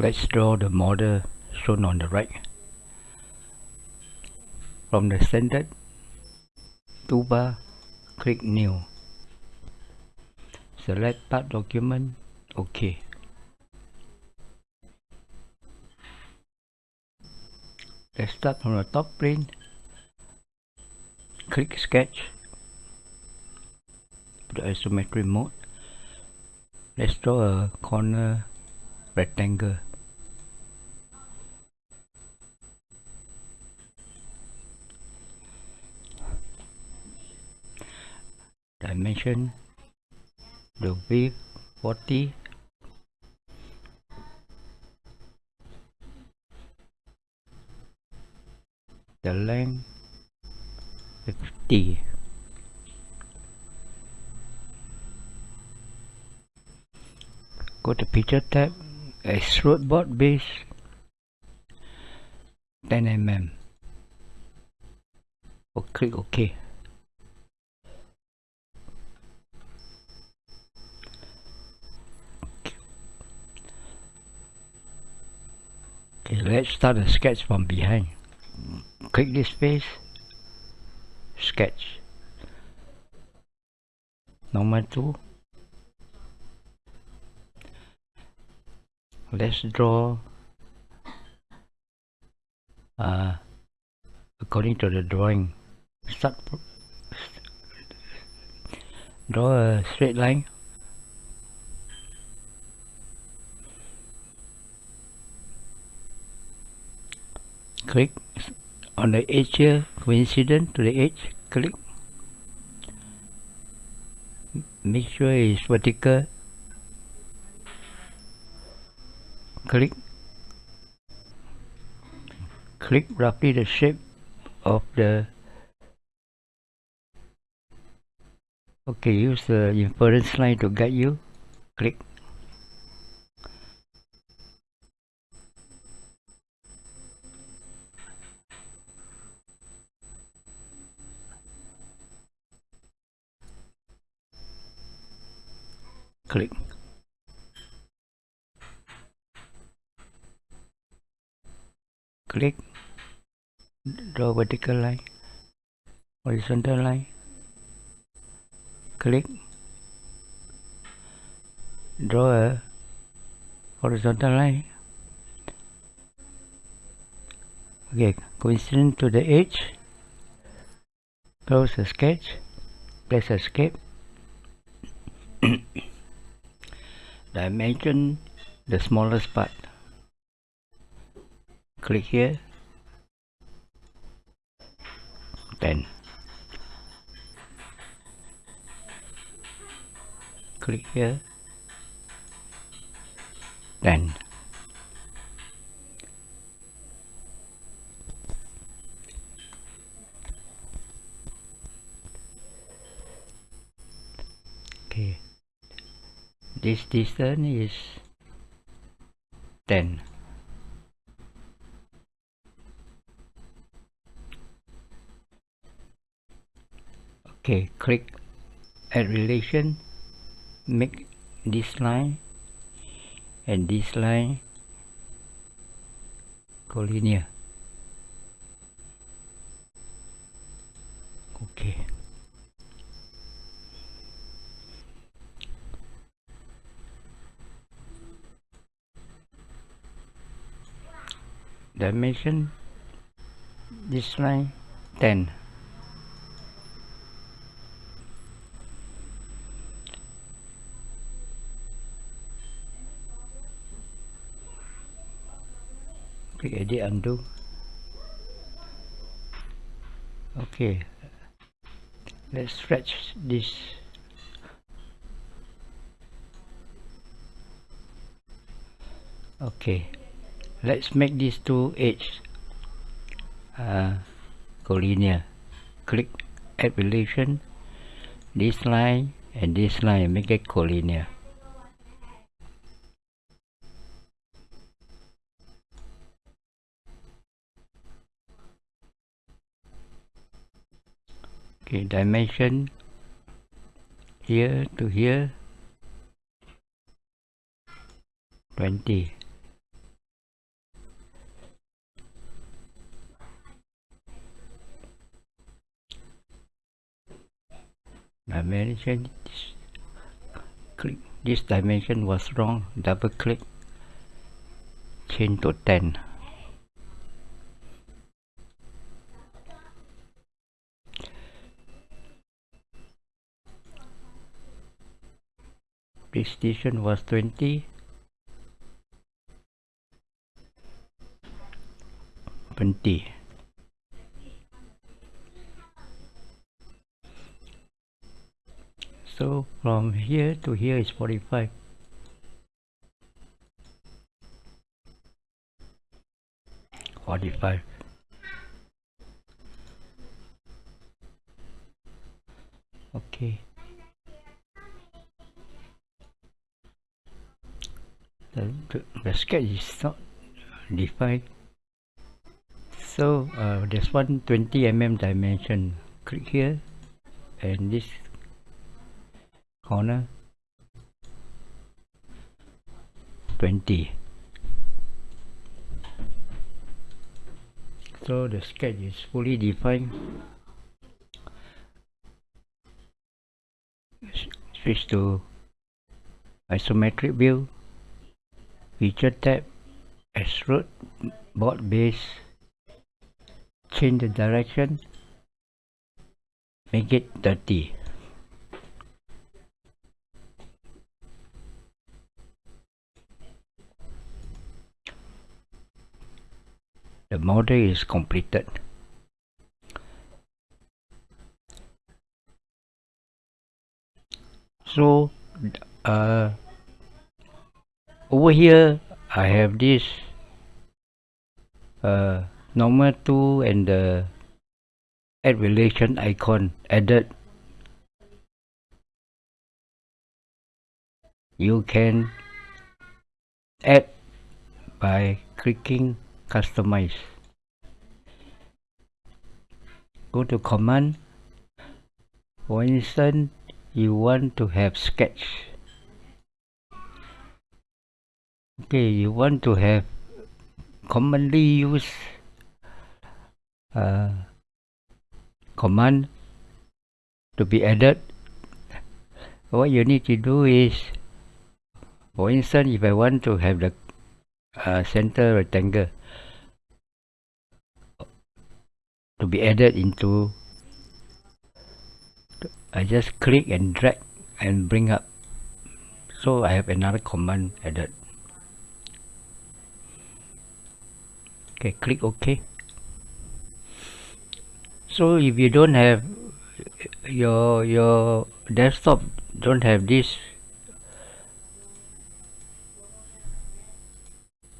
Let's draw the model shown on the right. From the standard toolbar, click New. Select Part Document, OK. Let's start from the top plane. Click Sketch. Put the isometric mode. Let's draw a corner rectangle. Dimension the width 40 the length 50 go to feature tab extrude boss base 10 mm or click ok Okay, let's start the sketch from behind. Click this face, sketch. Number two. Let's draw uh, according to the drawing. Start draw a straight line click on the edge here coincident to the edge click. Make sure it's vertical. Click. Click roughly the shape of the okay use the inference line to guide you. Click click. Click. Draw vertical line. Horizontal line. Click. Draw a horizontal line. Okay coincident to the edge. Close the sketch. Press escape dimension the smallest part. Click here. 10 click here. 10 okay this distance is 10 okay click add relation make this line and this line collinear okay dimension this line 10 click edit undo. Okay. Let's stretch this. Okay let's make these two edges uh, collinear. Click add relation this line and this line make it collinear. Okay dimension here to here. 20 dimension click this dimension was wrong double click change to 10 this station was 20 20 so from here to here is 45 45 okay. The, the, the sketch is not defined. So uh, there's one 20 mm dimension click here and this corner 20 so the sketch is fully defined. Switch to isometric view feature tab extrude boss base change the direction make it 30 the model is completed. So uh, over here I have this uh, normal tool and the add relation icon added. You can add by clicking customize. Go to command. For instance you want to have sketch. Okay you want to have commonly used uh, command to be added. What you need to do is for instance if I want to have the uh, center rectangle to be added into. I just click and drag and bring up. So I have another command added. Okay click OK. So if you don't have your your desktop don't have this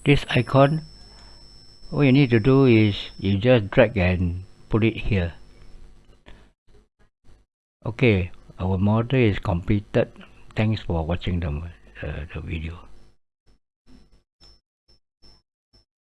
this icon all you need to do is you just drag and put it here. Okay our model is completed. Thanks for watching the, uh, the video